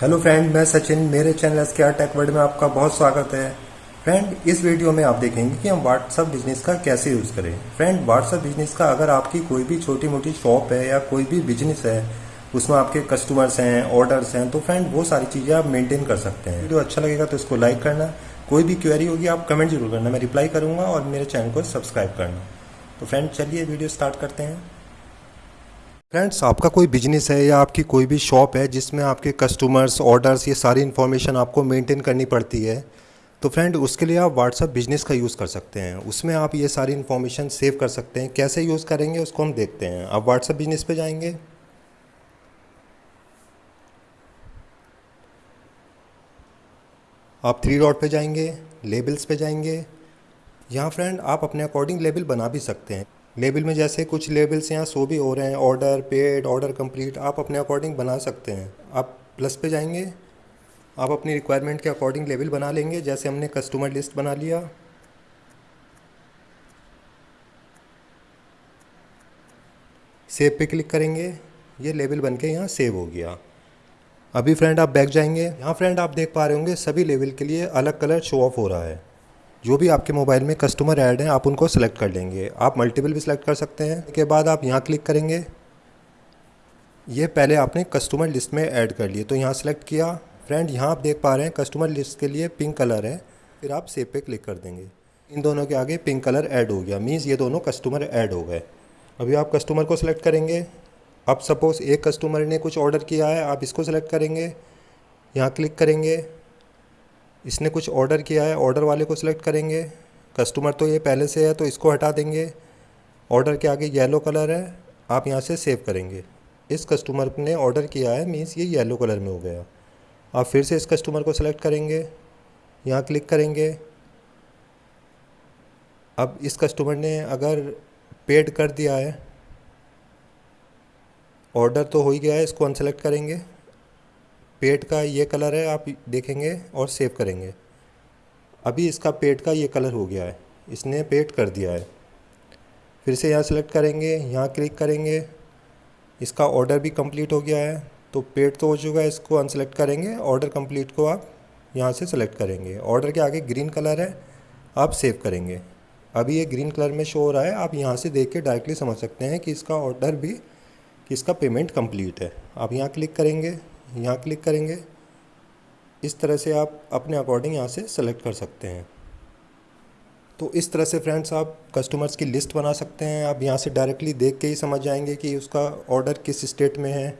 Hello friend मैं सचिन, मेरे channel S K R tech world में आपका बहुत स्वागत है। फ्रेंड इस वीडियो में आप देखेंगे कि हम व्हाट्सअप बिज़नेस का कैसे यूज़ करें। फ्रेंड व्हाट्सअप बिज़नेस का अगर आपकी कोई भी छोटी मोटी शॉप है या कोई भी बिज़नेस है, उसमें आपके कस्टमर्स हैं ऑर्डर्स हैं तो फ्रेंड वो सारी चीज़ें आप मेंटेन कर सकते हैं। वीडियो अच्छा लगेगा तो इसको लाइक करना। कोई भी क्वेरी होगी, आप कमेंट ज़रूर करना। मैं रिप्लाई करूँगा और मेरे चैनल को सब्सक्राइब करना। तो फ्रेंड चलिए वीडियो स्टार्ट करते हैं। फ्रेंड्स आपका कोई बिज़नेस है या आपकी कोई भी शॉप है जिसमें आपके कस्टमर्स ऑर्डर्स ये सारी इन्फॉर्मेशन आपको मेंटेन करनी पड़ती है तो फ्रेंड उसके लिए आप व्हाट्सअप बिज़नेस का यूज़ कर सकते हैं। उसमें आप ये सारी इन्फॉर्मेशन सेव कर सकते हैं। कैसे यूज़ करेंगे उसको हम देखते हैं। आप व्हाट्सअप बिज़नेस पे जाएँगे। आप थ्री डॉट पे जाएँगे लेबल्स पे जाएँगे। यहाँ फ्रेंड आप अपने अकॉर्डिंग लेबल बना भी सकते हैं। लेबल में जैसे कुछ लेबल्स यहाँ शो भी हो रहे हैं ऑर्डर पेड ऑर्डर कंप्लीट आप अपने अकॉर्डिंग बना सकते हैं। आप प्लस पे जाएँगे, आप अपनी रिक्वायरमेंट के अकॉर्डिंग लेबल बना लेंगे, जैसे हमने कस्टमर लिस्ट बना लिया। सेव पे क्लिक करेंगे, ये लेबल बन के यहाँ सेव हो गया। अभी फ्रेंड आप बैक जाएँगे, यहाँ फ्रेंड आप देख पा रहे होंगे, सभी लेवल के लिए अलग कलर शो ऑफ़ हो रहा है। जो भी आपके मोबाइल में कस्टमर ऐड हैं, आप उनको सेलेक्ट कर लेंगे। आप मल्टीपल भी सिलेक्ट कर सकते हैं। के बाद आप यहाँ क्लिक करेंगे। ये पहले आपने कस्टमर लिस्ट में ऐड कर लिए। तो यहाँ सेलेक्ट किया। फ्रेंड यहाँ आप देख पा रहे हैं कस्टमर लिस्ट के लिए पिंक कलर है। फिर आप सेव पे क्लिक कर देंगे। इन दोनों के आगे पिंक कलर ऐड हो गया। मीन्स ये दोनों कस्टमर ऐड हो गए। अभी आप कस्टमर को सिलेक्ट करेंगे। अब सपोज़ एक कस्टमर ने कुछ ऑर्डर किया है, आप इसको सेलेक्ट करेंगे। यहाँ क्लिक करेंगे। इसने कुछ ऑर्डर किया है ऑर्डर वाले को सिलेक्ट करेंगे। कस्टमर तो ये पहले से है तो इसको हटा देंगे। ऑर्डर के आगे येलो कलर है, आप यहाँ से सेव करेंगे। इस कस्टमर ने ऑर्डर किया है मीन्स ये येलो कलर में हो गया। आप फिर से इस कस्टमर को सिलेक्ट करेंगे। यहाँ क्लिक करेंगे। अब इस कस्टमर ने अगर पेड कर दिया है ऑर्डर तो हो ही गया है, इसको अनसेलेक्ट करेंगे। पेट का ये कलर है, आप देखेंगे और सेव करेंगे। अभी इसका पेट का ये कलर हो गया है। इसने पेट कर दिया है। फिर से यहाँ सेलेक्ट करेंगे, यहाँ क्लिक करेंगे। इसका ऑर्डर भी कंप्लीट हो गया है। तो पेट तो हो चुका है, इसको अनसेलेक्ट करेंगे। ऑर्डर कंप्लीट को आप यहाँ से सेलेक्ट करेंगे। ऑर्डर के आगे ग्रीन कलर है, आप सेव करेंगे। अभी ये ग्रीन कलर में शो हो रहा है, आप यहाँ से देख के डायरेक्टली समझ सकते हैं कि इसका ऑर्डर भी, कि इसका पेमेंट कंप्लीट है। आप यहाँ क्लिक करेंगे। यहाँ क्लिक करेंगे। इस तरह से आप अपने अकॉर्डिंग यहाँ से सेलेक्ट कर सकते हैं। तो इस तरह से फ्रेंड्स आप कस्टमर्स की लिस्ट बना सकते हैं। आप यहाँ से डायरेक्टली देख के ही समझ जाएँगे कि उसका ऑर्डर किस स्टेट में है।